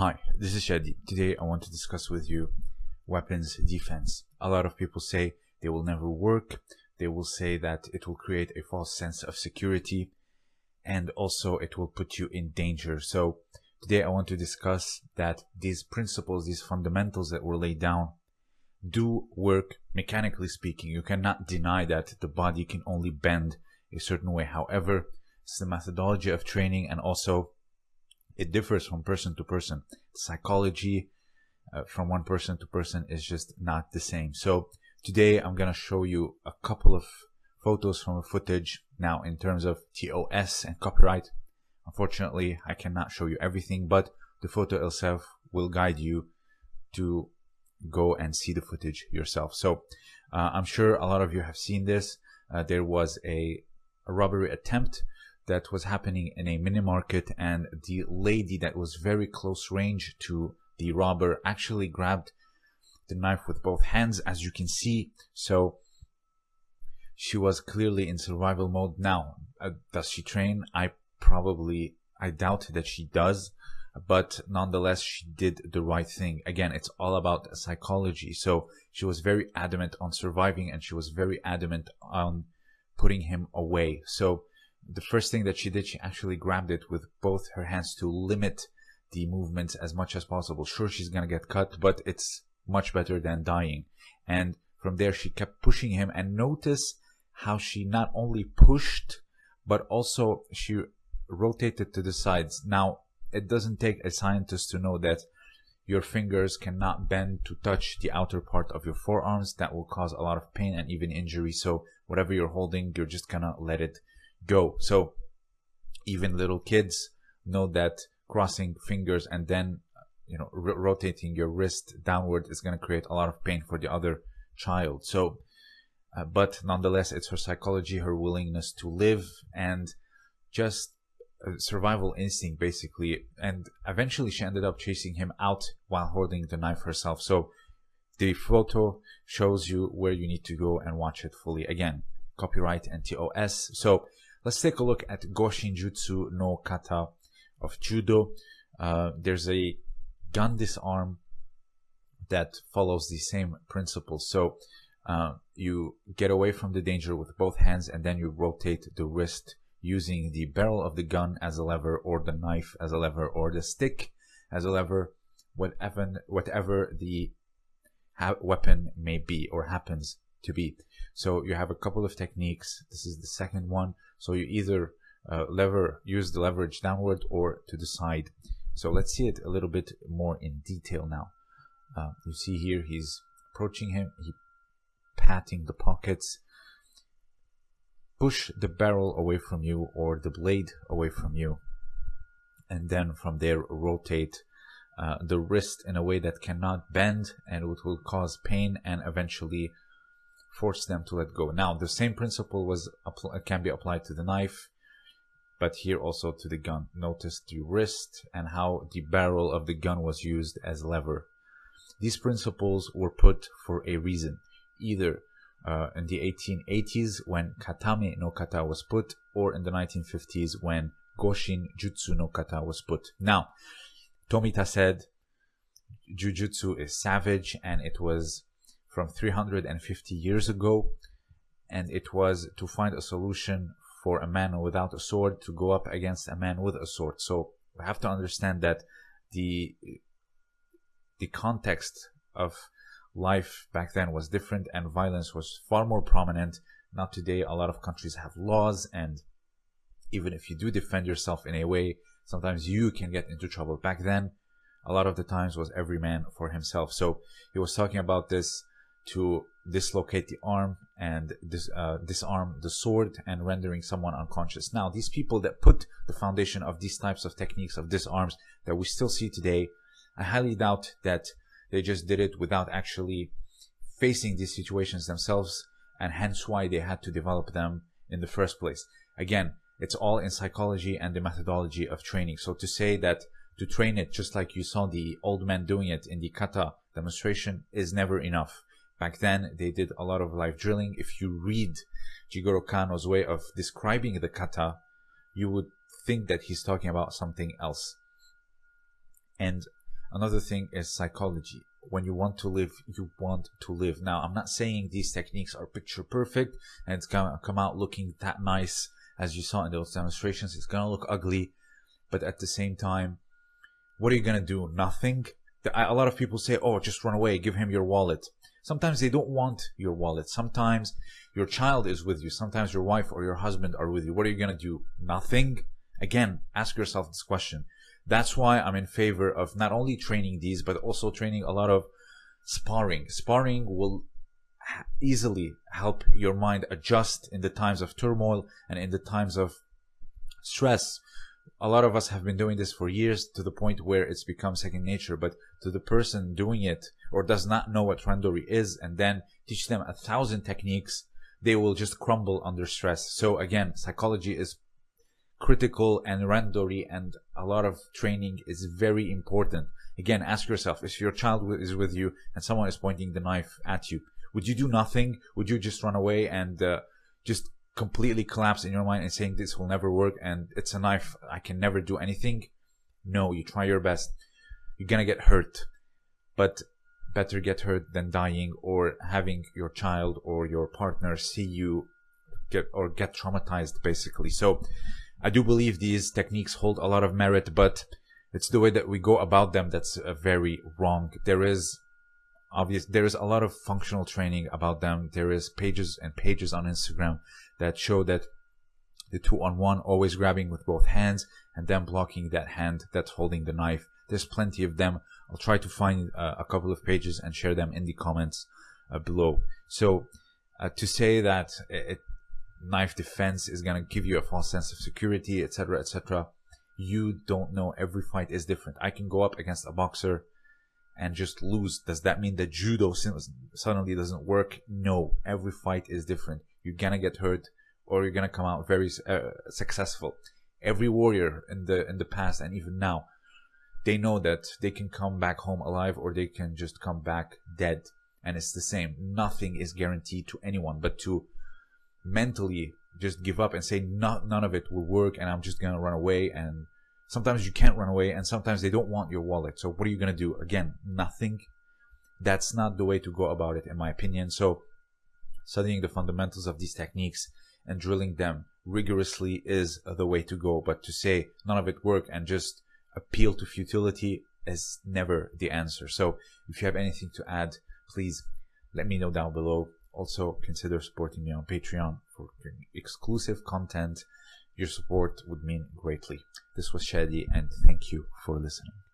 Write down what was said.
Hi, this is Shadi. Today I want to discuss with you weapons defense. A lot of people say they will never work. They will say that it will create a false sense of security and also it will put you in danger. So today I want to discuss that these principles, these fundamentals that were laid down do work mechanically speaking. You cannot deny that the body can only bend a certain way. However, it's the methodology of training and also it differs from person to person. Psychology uh, from one person to person is just not the same. So today I'm going to show you a couple of photos from a footage now in terms of TOS and copyright. Unfortunately, I cannot show you everything, but the photo itself will guide you to go and see the footage yourself. So uh, I'm sure a lot of you have seen this. Uh, there was a, a robbery attempt that was happening in a mini market and the lady that was very close range to the robber actually grabbed the knife with both hands as you can see. So she was clearly in survival mode. Now uh, does she train? I probably i doubt that she does but nonetheless she did the right thing. Again it's all about psychology. So she was very adamant on surviving and she was very adamant on putting him away. So the first thing that she did, she actually grabbed it with both her hands to limit the movements as much as possible. Sure, she's gonna get cut, but it's much better than dying. And from there, she kept pushing him and notice how she not only pushed, but also she rotated to the sides. Now, it doesn't take a scientist to know that your fingers cannot bend to touch the outer part of your forearms. That will cause a lot of pain and even injury. So whatever you're holding, you're just gonna let it go. So even little kids know that crossing fingers and then you know rotating your wrist downward is going to create a lot of pain for the other child. So uh, but nonetheless it's her psychology, her willingness to live and just survival instinct basically and eventually she ended up chasing him out while holding the knife herself. So the photo shows you where you need to go and watch it fully again copyright and TOS. So Let's take a look at Goshinjutsu no Kata of Judo. Uh, there's a gun disarm that follows the same principle. So uh, you get away from the danger with both hands and then you rotate the wrist using the barrel of the gun as a lever or the knife as a lever or the stick as a lever, whatever, whatever the weapon may be or happens to be. So you have a couple of techniques. This is the second one. So you either uh, lever, use the leverage downward or to the side. So let's see it a little bit more in detail now. Uh, you see here he's approaching him, he patting the pockets. Push the barrel away from you or the blade away from you. And then from there rotate uh, the wrist in a way that cannot bend and it will cause pain and eventually force them to let go. Now, the same principle was can be applied to the knife, but here also to the gun. Notice the wrist and how the barrel of the gun was used as lever. These principles were put for a reason, either uh, in the 1880s when Katame no Kata was put, or in the 1950s when Goshin Jutsu no Kata was put. Now, Tomita said, Jujutsu is savage and it was from 350 years ago and it was to find a solution for a man without a sword to go up against a man with a sword. So we have to understand that the the context of life back then was different and violence was far more prominent. Now today a lot of countries have laws and even if you do defend yourself in a way sometimes you can get into trouble. Back then a lot of the times was every man for himself. So he was talking about this to dislocate the arm and dis, uh, disarm the sword and rendering someone unconscious. Now, these people that put the foundation of these types of techniques of disarms that we still see today, I highly doubt that they just did it without actually facing these situations themselves and hence why they had to develop them in the first place. Again, it's all in psychology and the methodology of training. So to say that to train it just like you saw the old man doing it in the kata demonstration is never enough Back then, they did a lot of live drilling. If you read Jigoro Kano's way of describing the kata, you would think that he's talking about something else. And Another thing is psychology. When you want to live, you want to live. Now, I'm not saying these techniques are picture perfect and it's gonna come out looking that nice as you saw in those demonstrations. It's gonna look ugly, but at the same time, what are you gonna do? Nothing. A lot of people say, "Oh, just run away. Give him your wallet." Sometimes they don't want your wallet. Sometimes your child is with you. Sometimes your wife or your husband are with you. What are you gonna do? Nothing. Again, ask yourself this question. That's why I'm in favor of not only training these, but also training a lot of sparring. Sparring will easily help your mind adjust in the times of turmoil and in the times of stress. A lot of us have been doing this for years to the point where it's become second nature, but to the person doing it or does not know what randori is and then teach them a thousand techniques, they will just crumble under stress. So again, psychology is critical and randori and a lot of training is very important. Again, ask yourself, if your child is with you and someone is pointing the knife at you, would you do nothing? Would you just run away and uh, just completely collapse in your mind and saying this will never work and it's a knife, I can never do anything? No, you try your best. You're gonna get hurt, but better get hurt than dying or having your child or your partner see you get or get traumatized basically. So I do believe these techniques hold a lot of merit, but it's the way that we go about them that's very wrong. There is obvious there is a lot of functional training about them. There is pages and pages on Instagram that show that the two on one always grabbing with both hands and then blocking that hand that's holding the knife. There's plenty of them. I'll try to find uh, a couple of pages and share them in the comments uh, below. So uh, to say that it, knife defense is going to give you a false sense of security, etc., etc. You don't know. Every fight is different. I can go up against a boxer and just lose. Does that mean that judo suddenly doesn't work? No. Every fight is different. You're to get hurt or you're to come out very uh, successful. Every warrior in the in the past and even now, they know that they can come back home alive or they can just come back dead. And it's the same. Nothing is guaranteed to anyone, but to mentally just give up and say not none of it will work and I'm just gonna run away and sometimes you can't run away and sometimes they don't want your wallet. So what are you gonna do? Again, nothing. That's not the way to go about it in my opinion. So studying the fundamentals of these techniques and drilling them rigorously is the way to go. But to say none of it work and just appeal to futility is never the answer. So if you have anything to add, please let me know down below. Also, consider supporting me on Patreon for exclusive content. Your support would mean greatly. This was Shadi, and thank you for listening.